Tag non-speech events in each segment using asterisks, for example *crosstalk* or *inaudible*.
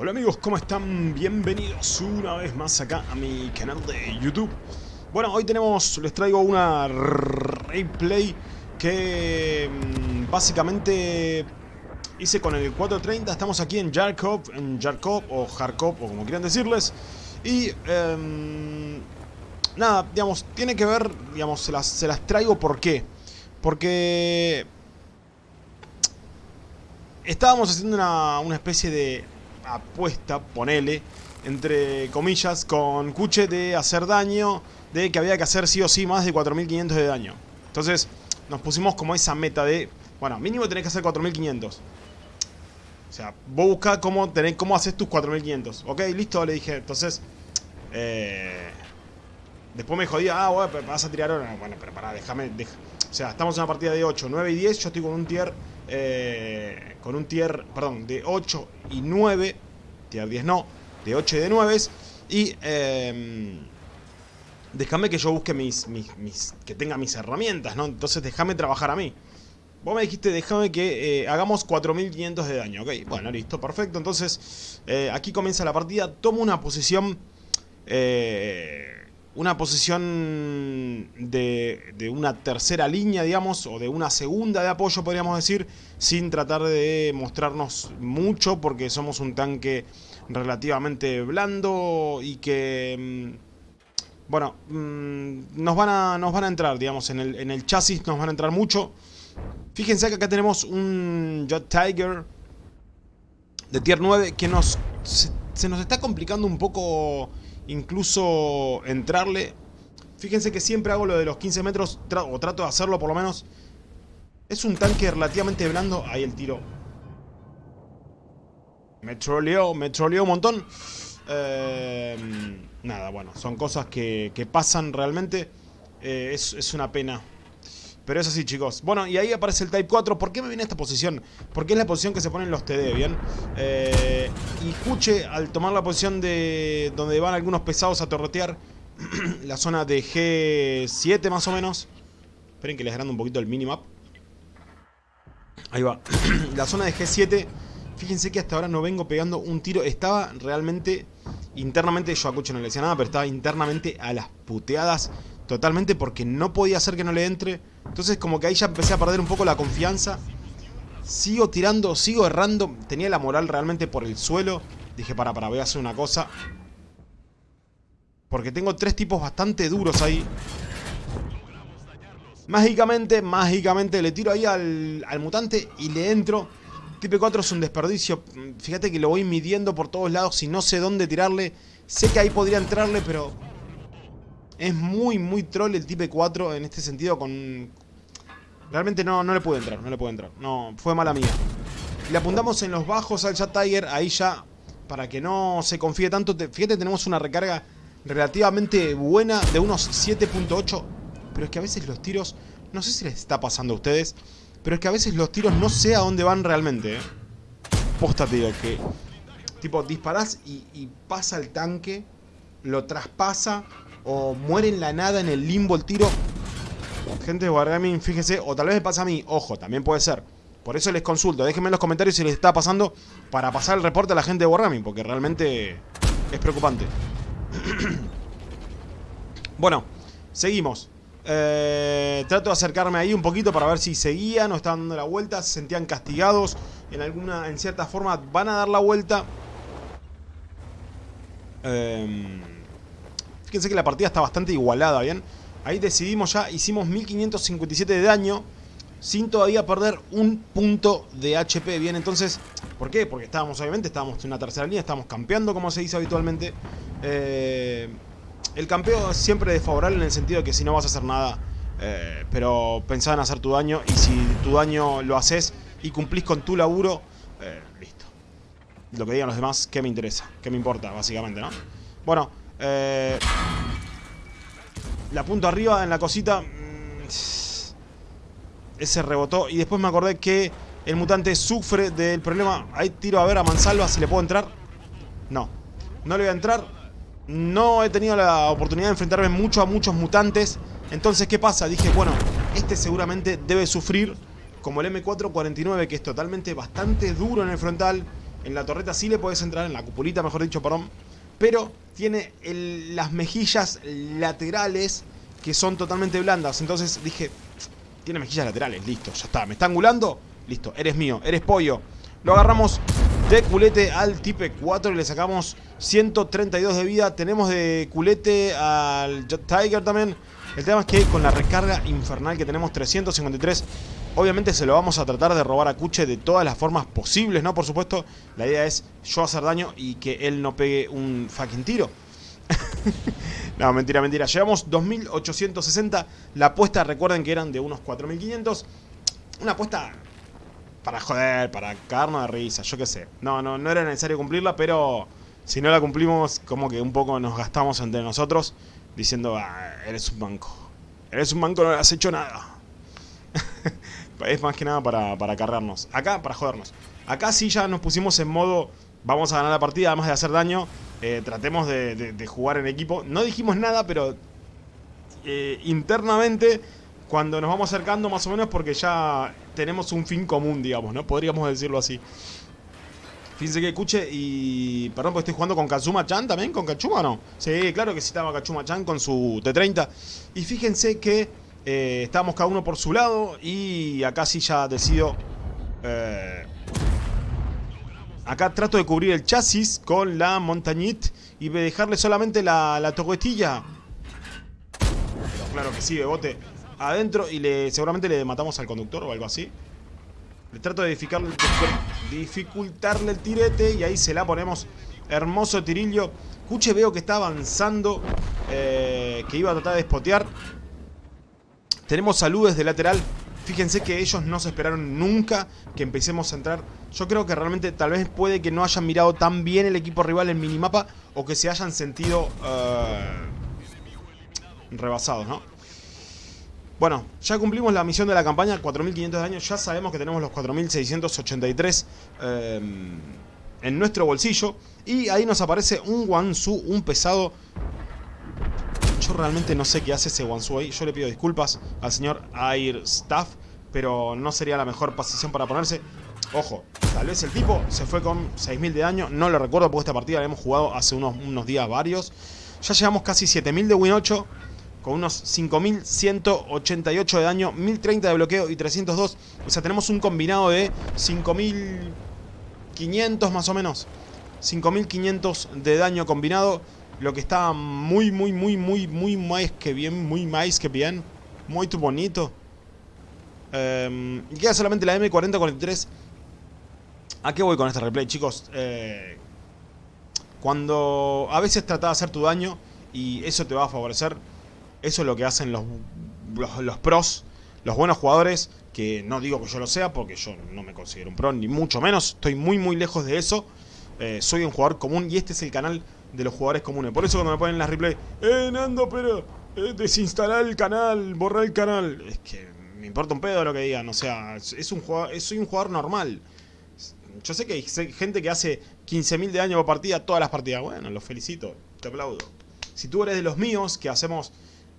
Hola amigos, ¿cómo están? Bienvenidos una vez más acá a mi canal de YouTube. Bueno, hoy tenemos, les traigo una replay que mm, básicamente hice con el 430. Estamos aquí en Jarkov, en Jarkov o Kharkov o como quieran decirles. Y em, nada, digamos, tiene que ver, digamos, se las, traigo ¿por qué? Porque estábamos haciendo una especie de apuesta, ponele, entre comillas, con Kuche de hacer daño, de que había que hacer sí o sí más de 4500 de daño. Entonces nos pusimos como esa meta de, bueno, mínimo tenés que hacer 4500. O sea, vos buscás cómo, cómo haces tus 4500. Ok, listo, le dije. Entonces, eh, después me jodía, ah, bueno, vas a tirar ahora. Bueno, pero pará, déjame, o sea, estamos en una partida de 8, 9 y 10, yo estoy con un tier eh, con un tier, perdón, de 8 y 9, tier 10 no, de 8 y de 9, y eh, déjame que yo busque mis, mis, que tenga mis herramientas, ¿no? Entonces déjame trabajar a mí. Vos me dijiste, déjame que eh, hagamos 4500 de daño, ok, bueno, listo, perfecto, entonces eh, aquí comienza la partida, tomo una posición... Eh, una posición de, de, una tercera línea, digamos, o de una segunda de apoyo, podríamos decir, sin tratar de mostrarnos mucho, porque somos un tanque relativamente blando y que... Mm, bueno, mm, nos van a, nos van a entrar, digamos, en el, en el chasis nos van a entrar mucho. Fíjense que acá tenemos un Jet Tiger de tier 9 que nos se nos está complicando un poco incluso entrarle. Fíjense que siempre hago lo de los 15 metros, o trato de hacerlo por lo menos. Es un tanque relativamente blando. Ahí el tiro. Me troleó, me troleó un montón. Eh, nada, bueno, son cosas que, pasan realmente. Eh, es una pena pero es así, chicos. Bueno, y ahí aparece el Type 4. ¿Por qué me viene esta posición? Porque es la posición que se ponen los TD, ¿bien? Eh, y Kuche, al tomar la posición de donde van algunos pesados a torretear, *clears throat* la zona de G7 más o menos. Esperen que les agrando un poquito el minimap. Ahí va. *clears throat* la zona de G7, fíjense que hasta ahora no vengo pegando un tiro. Estaba realmente, internamente, yo a Kuche no le decía nada, pero estaba internamente a las puteadas totalmente porque no podía hacer que no le entre. Entonces como que ahí ya empecé a perder un poco la confianza. Sigo tirando, sigo errando. Tenía la moral realmente por el suelo. Dije, para, para, voy a hacer una cosa. Porque tengo tres tipos bastante duros ahí. Mágicamente, mágicamente le tiro ahí al, al mutante y le entro. Tipo 4 es un desperdicio. Fíjate que lo voy midiendo por todos lados y no sé dónde tirarle. Sé que ahí podría entrarle, pero es muy, muy troll el Type 4 en este sentido con... Realmente no, no le puede entrar, no le puede entrar. No, fue mala mía. Le apuntamos en los bajos al Chat Tiger, ahí ya, para que no se confíe tanto. Fíjate, tenemos una recarga relativamente buena de unos 7.8. Pero es que a veces los tiros, no sé si les está pasando a ustedes, pero es que a veces los tiros no sé a dónde van realmente. ¿eh? Posta, tío, que tipo disparás y, y pasa el tanque, lo traspasa o muere en la nada en el limbo el tiro. Gente de Wargaming, fíjese, o tal vez me pasa a mí, ojo, también puede ser. Por eso les consulto, déjenme en los comentarios si les está pasando para pasar el reporte a la gente de Wargaming, porque realmente es preocupante. *clears throat* bueno, seguimos. Eh, trato de acercarme ahí un poquito para ver si seguían o estaban dando la vuelta, se sentían castigados en alguna, en cierta forma van a dar la vuelta. Eh, Fíjense que la partida está bastante igualada, ¿bien? Ahí decidimos ya, hicimos 1557 de daño sin todavía perder un punto de HP, ¿bien? Entonces, ¿por qué? Porque estábamos, obviamente, estábamos en una tercera línea, estábamos campeando, como se dice habitualmente. Eh, el campeo siempre es desfavorable en el sentido de que si no vas a hacer nada, eh, pero pensá en hacer tu daño y si tu daño lo haces y cumplís con tu laburo, eh, listo. Lo que digan los demás, ¿qué me interesa? ¿Qué me importa, básicamente, no? Bueno, eh, la punta arriba en la cosita. Mm, ese rebotó. Y después me acordé que el mutante sufre del problema. Ahí tiro a ver a Mansalva si le puedo entrar. No. No le voy a entrar. No he tenido la oportunidad de enfrentarme mucho a muchos mutantes. Entonces, ¿qué pasa? Dije, bueno, este seguramente debe sufrir como el M449, que es totalmente bastante duro en el frontal. En la torreta sí le puedes entrar, en la cupulita mejor dicho, perdón. Pero tiene las mejillas laterales que son totalmente blandas. Entonces dije, tiene mejillas laterales, listo, ya está. ¿Me está angulando? Listo, eres mío, eres pollo. Lo agarramos de culete al Tipe 4 y le sacamos 132 de vida. Tenemos de culete al Tiger también. El tema es que con la recarga infernal que tenemos 353, obviamente se lo vamos a tratar de robar a Cuche de todas las formas posibles, ¿no? Por supuesto, la idea es yo hacer daño y que él no pegue un fucking tiro. *laughs* no, mentira, mentira. Llevamos 2860. La apuesta, recuerden que eran de unos 4500. Una apuesta para joder, para cagarnos de risa, yo qué sé. No, no, no era necesario cumplirla, pero si no la cumplimos, como que un poco nos gastamos entre nosotros diciendo, ah, eres un banco. Eres un banco, no le has hecho nada. *laughs* es más que nada para, para cargarnos. Acá, para jodernos. Acá sí ya nos pusimos en modo, vamos a ganar la partida, además de hacer daño. Eh, tratemos de, jugar en equipo. No dijimos nada, pero eh, internamente, cuando nos vamos acercando más o menos, porque ya tenemos un fin común, digamos, ¿no? Podríamos decirlo así. Fíjense que escuche y... Perdón, porque estoy jugando con Kazuma-chan también, ¿con Kachuma no? Sí, claro que sí estaba Kachuma-chan con su T30. Y fíjense que eh, estábamos cada uno por su lado y acá sí ya decido... Eh, acá trato de cubrir el chasis con la montañit y dejarle solamente la, la toquetilla. claro que sí, Bebote. Adentro y seguramente le matamos al conductor o algo así. Le trato de dificultarle el tirete y ahí se la ponemos. Hermoso tirillo. Cuche veo que está avanzando. Eh, que iba a tratar de espotear. Tenemos saludes de lateral. Fíjense que ellos no se esperaron nunca que empecemos a entrar. Yo creo que realmente tal vez puede que no hayan mirado tan bien el equipo rival en minimapa. O que se hayan sentido uh, rebasados, ¿no? Bueno, ya cumplimos la misión de la campaña, 4.500 de daño, ya sabemos que tenemos los 4.683 eh, en nuestro bolsillo. Y ahí nos aparece un Wansu, un pesado. Realmente no sé qué hace ese Wansu ahí, yo le pido disculpas al señor Air Staff, pero no sería la mejor posición para ponerse. Ojo, tal vez el tipo se fue con 6.000 de daño, no lo recuerdo porque esta partida la hemos jugado hace unos, unos días varios. Ya llevamos casi 7.000 de win 8 con unos 5.188 de daño, 1.030 de bloqueo y 302. O sea, tenemos un combinado de 5.500 más o menos. 5.500 de daño combinado. Lo que está muy, muy, muy, muy, muy más que bien. Muy más que bien. Muy bonito. Y queda solamente la M4043. ¿A qué voy con este replay, chicos? Eh, cuando a veces trata de hacer tu daño y eso te va a favorecer eso es lo que hacen los, los, pros, los buenos jugadores, que no digo que yo lo sea, porque yo no me considero un pro, ni mucho menos, estoy muy muy lejos de eso. Eh, soy un jugador común y este es el canal de los jugadores comunes. Por eso cuando me ponen las replay, eh, Nando, pero eh, desinstalar el canal, borrar el canal. Es que me importa un pedo lo que digan, o sea, es un jugador, soy un jugador normal. Yo sé que hay gente que hace 15.000 de año por partida, todas las partidas. Bueno, los felicito, te aplaudo. Si tú eres de los míos, que hacemos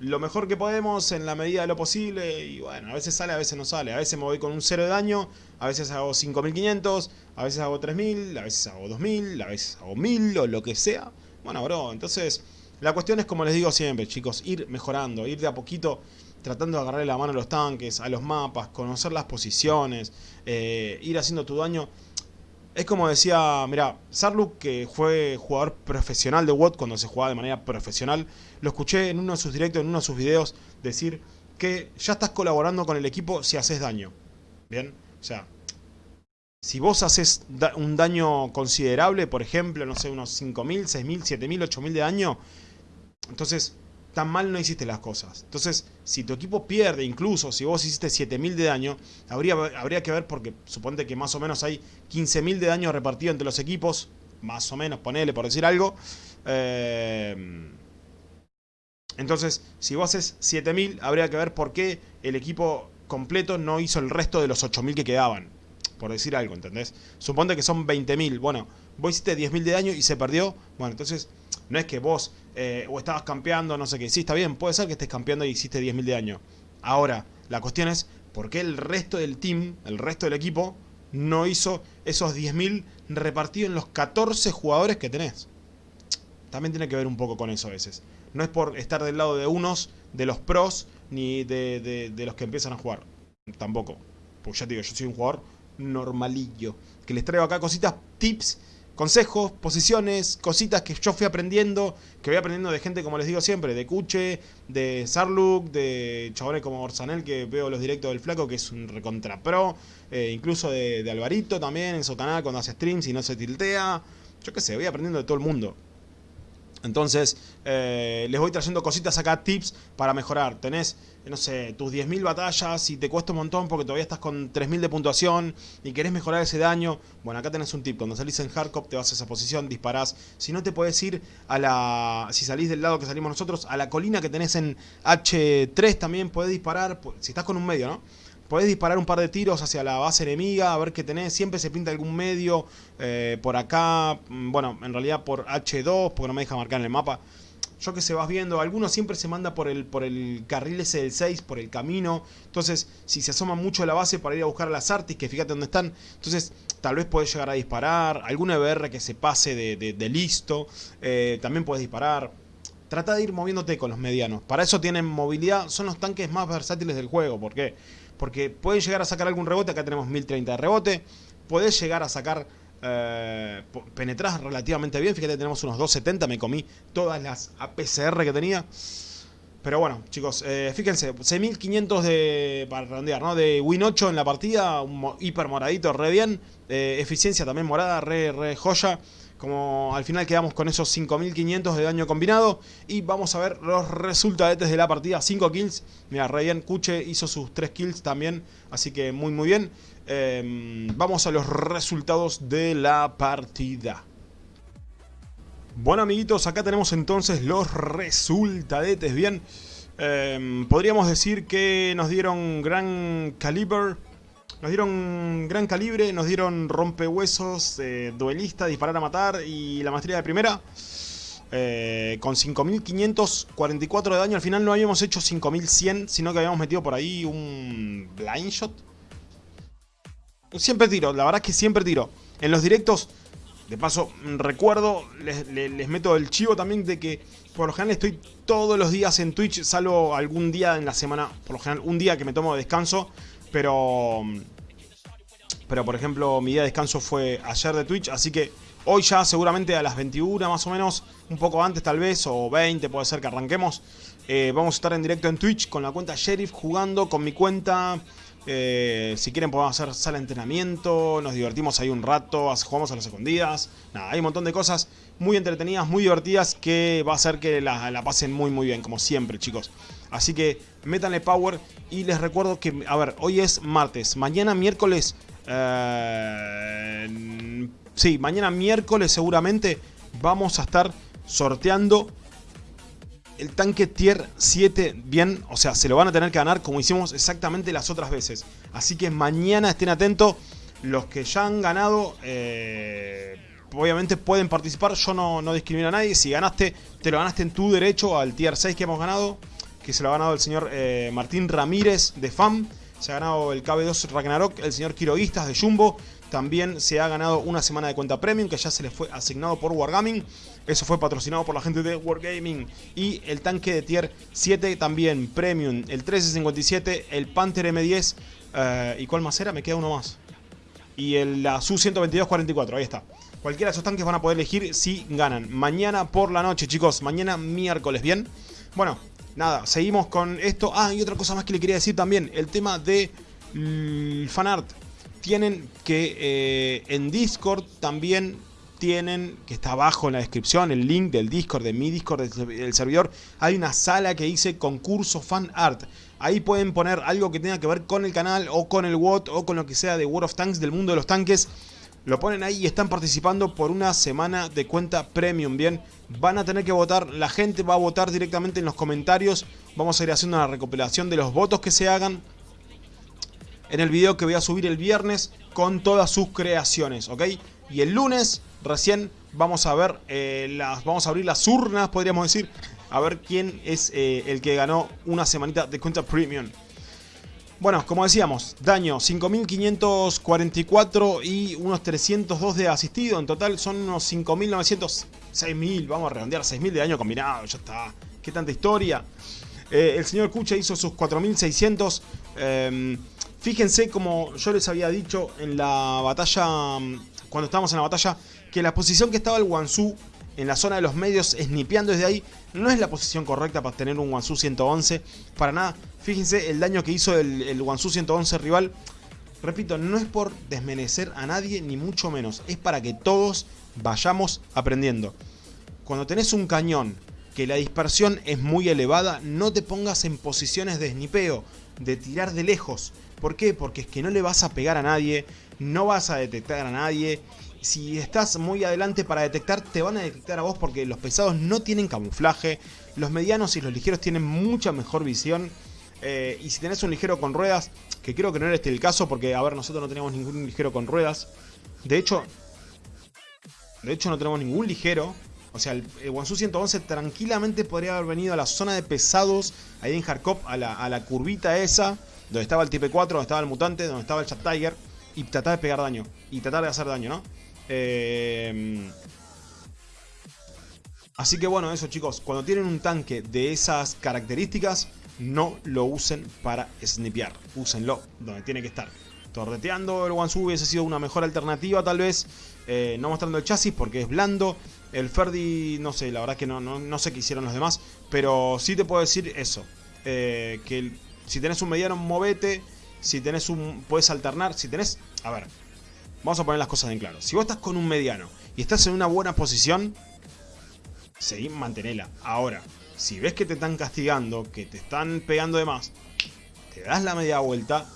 lo mejor que podemos en la medida de lo posible y bueno, a veces sale, a veces no sale. A veces me voy con un cero de daño, a veces hago 5500, a veces hago 3000, a veces hago 2000, a veces hago 1000 o lo que sea. Bueno, bro, entonces la cuestión es como les digo siempre, chicos, ir mejorando, ir de a poquito tratando de agarrarle la mano a los tanques, a los mapas, conocer las posiciones, eh, ir haciendo tu daño es como decía, mira, Sarluk, que fue jugador profesional de WOT cuando se jugaba de manera profesional, lo escuché en uno de sus directos, en uno de sus videos, decir que ya estás colaborando con el equipo si haces daño. ¿Bien? O sea, si vos haces un daño considerable, por ejemplo, no sé, unos 5.000, 6.000, 7.000, 8.000 de daño, entonces tan mal no hiciste las cosas. Entonces, si tu equipo pierde, incluso si vos hiciste 7000 de daño, habría, habría que ver porque suponte que más o menos hay 15000 de daño repartido entre los equipos, más o menos, ponele por decir algo. Eh, entonces, si vos haces 7000, habría que ver por qué el equipo completo no hizo el resto de los 8000 que quedaban. Por decir algo, ¿entendés? Suponte que son 20.000. Bueno, vos hiciste 10.000 de daño y se perdió. Bueno, entonces no es que vos eh, o estabas campeando, no sé qué. Sí, está bien, puede ser que estés campeando y hiciste 10.000 de daño. Ahora, la cuestión es, ¿por qué el resto del team, el resto del equipo, no hizo esos 10.000 repartidos en los 14 jugadores que tenés. También tiene que ver un poco con eso a veces. No es por estar del lado de unos, de los pros, ni de, de los que empiezan a jugar. Tampoco. Pues ya te digo, yo soy un jugador normalillo. Que les traigo acá cositas, tips consejos, posiciones, cositas que yo fui aprendiendo, que voy aprendiendo de gente, como les digo siempre, de Cuche, de Sarluk, de chabones como Orsanel, que veo los directos del flaco, que es un recontra pro, eh, incluso de, de, Alvarito también en su canal cuando hace streams y no se tiltea. Yo qué sé, voy aprendiendo de todo el mundo. Entonces, eh, les voy trayendo cositas acá, tips para mejorar. Tenés, no sé, tus 10.000 batallas y te cuesta un montón porque todavía estás con 3.000 de puntuación y querés mejorar ese daño. Bueno, acá tenés un tip. Cuando salís en hardcore te vas a esa posición, disparás. Si no te podés ir a la... Si salís del lado que salimos nosotros, a la colina que tenés en H3 también podés disparar. Si estás con un medio, ¿no? Podés disparar un par de tiros hacia la base enemiga, a ver qué tenés. Siempre se pinta algún medio eh, por acá. Mm, bueno, en realidad por H2, porque no me deja marcar en el mapa. Yo que se vas viendo, algunos siempre se manda por el, por el carril ese del 6, por el camino. Entonces, si se asoma mucho a la base para ir a buscar a las artis, que fíjate dónde están. Entonces, tal vez podés llegar a disparar. Algún EBR que se pase de, listo. Eh, también puedes disparar. Trata de ir moviéndote con los medianos. Para eso tienen movilidad. Son los tanques más versátiles del juego. ¿Por qué? Porque pueden llegar a sacar algún rebote, acá tenemos 1030 de rebote. Puedes llegar a sacar, eh, penetras relativamente bien. Fíjate, tenemos unos 270, me comí todas las APCR que tenía. Pero bueno, chicos, eh, fíjense, 6500 de, para redondear, ¿no? De Win 8 en la partida, un hiper moradito, re bien. Eh, eficiencia también morada, re, re joya. Como al final quedamos con esos 5500 de daño combinado. Y vamos a ver los resultados de la partida. 5 kills. Mira, Ryan Kuche hizo sus 3 kills también. Así que muy muy bien. Em, vamos a los resultados de la partida. Bueno amiguitos, acá tenemos entonces los resultadetes. Bien, em, podríamos decir que nos dieron gran caliber nos dieron gran calibre, nos dieron rompehuesos, eh, duelista, disparar a matar y la maestría de primera. Eh, con 5544 de daño, al final no habíamos hecho 5100, sino que habíamos metido por ahí un blind shot. Siempre tiro, la verdad es que siempre tiro. En los directos, de paso, recuerdo, les, les meto el chivo también de que por lo general estoy todos los días en Twitch, salvo algún día en la semana, por lo general un día que me tomo de descanso. Pero, pero por ejemplo, mi día de descanso fue ayer de Twitch, así que hoy ya seguramente a las 21 más o menos, un poco antes tal vez, o 20 puede ser que arranquemos. Eh, vamos a estar en directo en Twitch con la cuenta Sheriff jugando con mi cuenta. Eh, si quieren podemos hacer sala de entrenamiento, nos divertimos ahí un rato, jugamos a las escondidas. Hay un montón de cosas muy entretenidas, muy divertidas que va a hacer que la, la pasen muy muy bien, como siempre chicos. Así que métanle power y les recuerdo que, a ver, hoy es martes, mañana miércoles... Eh, sí, mañana miércoles seguramente vamos a estar sorteando el tanque tier 7 bien, o sea, se lo van a tener que ganar como hicimos exactamente las otras veces. Así que mañana estén atentos, los que ya han ganado, eh, obviamente pueden participar, yo no, no discrimino a nadie, si ganaste, te lo ganaste en tu derecho al tier 6 que hemos ganado, que se lo ha ganado el señor eh, Martín Ramírez de FAM. Se ha ganado el KB2 Ragnarok, el señor Quiroguistas de Jumbo. También se ha ganado una semana de cuenta premium que ya se le fue asignado por Wargaming. Eso fue patrocinado por la gente de Wargaming. Y el tanque de tier 7 también premium. El 1357, el Panther M10. Eh, ¿Y cuál más era? Me queda uno más. Y el, la Su-12244, ahí está. Cualquiera de esos tanques van a poder elegir si ganan. Mañana por la noche, chicos. Mañana miércoles, ¿bien? Bueno, nada, seguimos con esto. Ah, y otra cosa más que le quería decir también. El tema de mm, fanart. Tienen que eh, en Discord también tienen, que está abajo en la descripción, el link del Discord, de mi Discord, del, servidor. Hay una sala que dice concurso fan art. Ahí pueden poner algo que tenga que ver con el canal o con el WOT o con lo que sea de World of Tanks, del mundo de los tanques. Lo ponen ahí y están participando por una semana de cuenta premium, ¿bien? Van a tener que votar, la gente va a votar directamente en los comentarios. Vamos a ir haciendo una recopilación de los votos que se hagan en el video que voy a subir el viernes con todas sus creaciones, ¿ok? Y el lunes recién vamos a ver eh, las, vamos a abrir las urnas, podríamos decir, a ver quién es eh, el que ganó una semanita de cuenta premium. Bueno, como decíamos, daño 5.544 y unos 302 de asistido. En total son unos 5.900, 6.000, vamos a redondear, 6.000 de daño combinado, ya está. Qué tanta historia. Eh, el señor Kucha hizo sus 4.600. Em, fíjense como yo les había dicho en la batalla, cuando estábamos en la batalla, que la posición que estaba el Wansu en la zona de los medios, snipeando desde ahí, no es la posición correcta para tener un Wansu 111. Para nada. Fíjense el daño que hizo el, el Wansu 111 rival. Repito, no es por desmerecer a nadie, ni mucho menos. Es para que todos vayamos aprendiendo. Cuando tenés un cañón que la dispersión es muy elevada, no te pongas en posiciones de snipeo, de tirar de lejos. ¿Por qué? Porque es que no le vas a pegar a nadie, no vas a detectar a nadie si estás muy adelante para detectar, te van a detectar a vos porque los pesados no tienen camuflaje, los medianos y los ligeros tienen mucha mejor visión. Eh, y si tenés un ligero con ruedas, que creo que no era este el caso porque, a ver, nosotros no tenemos ningún ligero con ruedas. De hecho, de hecho no tenemos ningún ligero. O sea, el, Wansu 111 tranquilamente podría haber venido a la zona de pesados, ahí en Harkop, a la, a la curvita esa, donde estaba el Type 4, donde estaba el mutante, donde estaba el Chat Tiger, y tratar de pegar daño, y tratar de hacer daño, ¿no? Eh, así que bueno, eso chicos, cuando tienen un tanque de esas características, no lo usen para snipear, úsenlo donde tiene que estar. Torreteando el Wansu hubiese sido una mejor alternativa tal vez, eh, no mostrando el chasis porque es blando. El Ferdi, no sé, la verdad que no, no, sé qué hicieron los demás, pero sí te puedo decir eso, eh, que si tenés un mediano, movete, si tenés un, puedes alternar, si tenés, a ver, Vamos a poner las cosas en claro. Si vos estás con un mediano y estás en una buena posición, seguí, mantenela. Ahora, si ves que te están castigando, que te están pegando de más, te das la media vuelta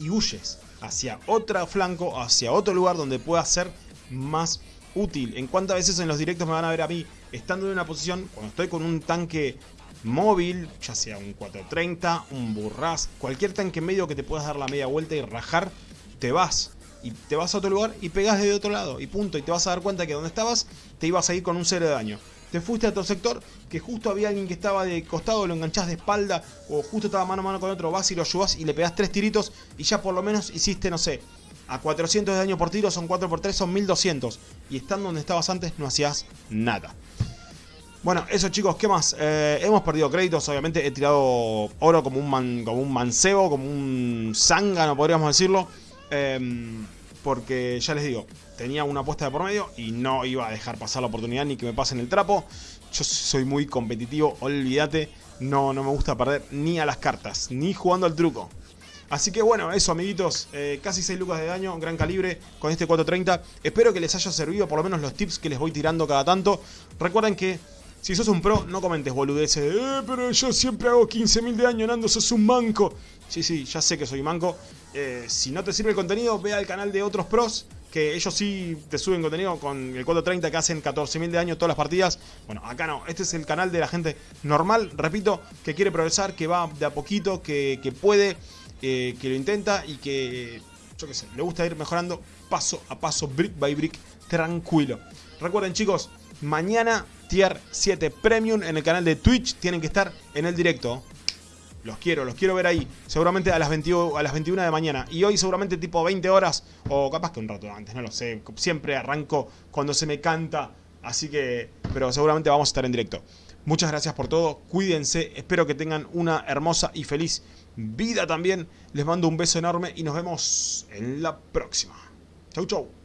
y huyes hacia otro flanco, hacia otro lugar donde pueda ser más útil. En cuántas veces en los directos me van a ver a mí estando en una posición, cuando estoy con un tanque móvil, ya sea un 430, un burras, cualquier tanque medio que te puedas dar la media vuelta y rajar te vas y te vas a otro lugar y pegas de otro lado y punto. Y te vas a dar cuenta que donde estabas te ibas a ir con un cero de daño. Te fuiste a otro sector que justo había alguien que estaba de costado, lo enganchás de espalda o justo estaba mano a mano con otro, vas y lo ayudás y le pegás tres tiritos y ya por lo menos hiciste, no sé, a 400 de daño por tiro son 4 por 3 son 1200 y estando donde estabas antes no hacías nada. Bueno, eso chicos, ¿qué más? Eh, hemos perdido créditos, obviamente he tirado oro como un, man, como un mancebo, como un zángano podríamos decirlo. Em, porque ya les digo, tenía una apuesta de por medio y no iba a dejar pasar la oportunidad ni que me pasen el trapo. Yo soy muy competitivo, olvídate, no, no me gusta perder ni a las cartas, ni jugando al truco. Así que bueno, eso amiguitos, eh, casi 6 lucas de daño, gran calibre con este 430. Espero que les haya servido por lo menos los tips que les voy tirando cada tanto. Recuerden que si sos un pro, no comentes boludeces eh, pero yo siempre hago 15.000 de daño, Nando, sos un manco. Sí, sí, ya sé que soy manco. Eh, si no te sirve el contenido, ve al canal de otros pros, que ellos sí te suben contenido con el 430 que hacen 14.000 de daño todas las partidas. Bueno, acá no, este es el canal de la gente normal, repito, que quiere progresar, que va de a poquito, que, puede, eh, que lo intenta y que, yo qué sé, le gusta ir mejorando paso a paso, brick by brick, tranquilo. Recuerden chicos, mañana Tier 7 Premium en el canal de Twitch. Tienen que estar en el directo. Los quiero, los quiero ver ahí. Seguramente a las, 21, a las 21 de mañana. Y hoy seguramente tipo 20 horas. O capaz que un rato antes, no lo sé. Siempre arranco cuando se me canta. Así que... Pero seguramente vamos a estar en directo. Muchas gracias por todo. Cuídense. Espero que tengan una hermosa y feliz vida también. Les mando un beso enorme y nos vemos en la próxima. Chau, chau.